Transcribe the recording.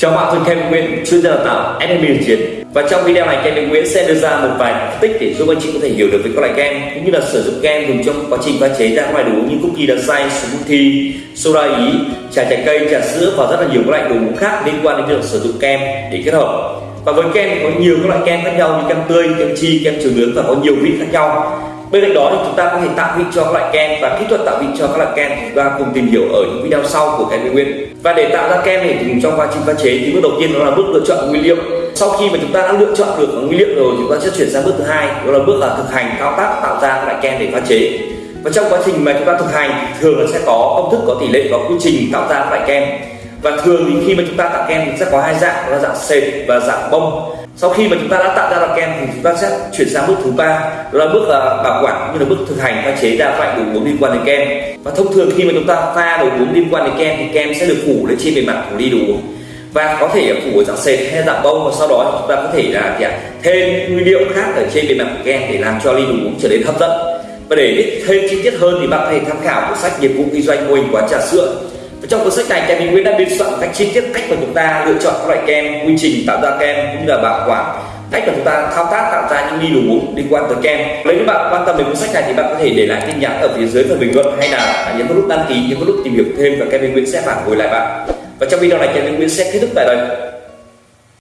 Chào bạn, tôi Kevin Nguyễn, chuyên gia đào tạo SMB thực chiến. Và trong video này, Kevin Nguyễn sẽ đưa ra một vài phân tích để giúp anh chị có thể hiểu được về các loại kem cũng như là sử dụng kem dùng trong quá trình pha chế ra các loại đồ uống như cookie đặc xay, smoothie, soda ý, trà trái cây, trà sữa và rất là nhiều các loại đồ uống khác liên quan đến việc sử dụng kem để kết hợp. Và với kem có nhiều các loại kem khác nhau như kem tươi, kem chi, kem trừ nướng và có nhiều vị khác nhau bên cạnh đó thì chúng ta có thể tạo vị cho các loại kem và kỹ thuật tạo vị cho các loại kem chúng ta cùng tìm hiểu ở những video sau của kem nguyên. Và để tạo ra kem này thì trong quá trình pha chế thì bước đầu tiên đó là bước lựa chọn nguyên liệu. Sau khi mà chúng ta đã lựa chọn được nguyên liệu rồi chúng ta sẽ chuyển sang bước thứ hai, đó là bước là thực hành thao tác tạo ra các loại kem để pha chế. Và trong quá trình mà chúng ta thực hành thường là sẽ có công thức, có tỷ lệ, có quy trình tạo ra các loại kem. Và thường thì khi mà chúng ta tạo kem thì sẽ có hai dạng, đó là dạng sệt và dạng bông sau khi mà chúng ta đã tạo ra được kem thì chúng ta sẽ chuyển sang bước thứ ba đó là bước uh, bảo quản cũng như là bước thực hành pha chế ra loại đồ uống liên quan đến kem. Và thông thường khi mà chúng ta pha đồ uống liên quan đến kem thì kem sẽ được phủ lên trên bề mặt của ly đồ uống. Và có thể phủ ở dạng sệt hay dạng bông và sau đó chúng ta có thể là gì thêm nguyên liệu khác ở trên bề mặt của kem để làm cho ly đồ uống trở nên hấp dẫn. Và để biết thêm chi tiết hơn thì bạn có thể tham khảo cuốn sách nghiệp vụ kinh doanh mô hình quán trà sữa trong cuốn sách này Kevin Nguyễn đã biên soạn cách chi tiết cách mà chúng ta lựa chọn các loại kem, quy trình tạo ra kem cũng như là bảo quản, cách mà chúng ta thao tác tạo ra những đi đồ uống liên quan tới kem. Nếu như bạn quan tâm đến cuốn sách này thì bạn có thể để lại tin nhắn ở phía dưới phần bình luận hay là nhấn vào nút đăng ký nhấn vào nút tìm hiểu thêm và Kevin Nguyễn sẽ phản hồi lại bạn. Và trong video này Kevin Nguyễn sẽ kết thúc tại đây.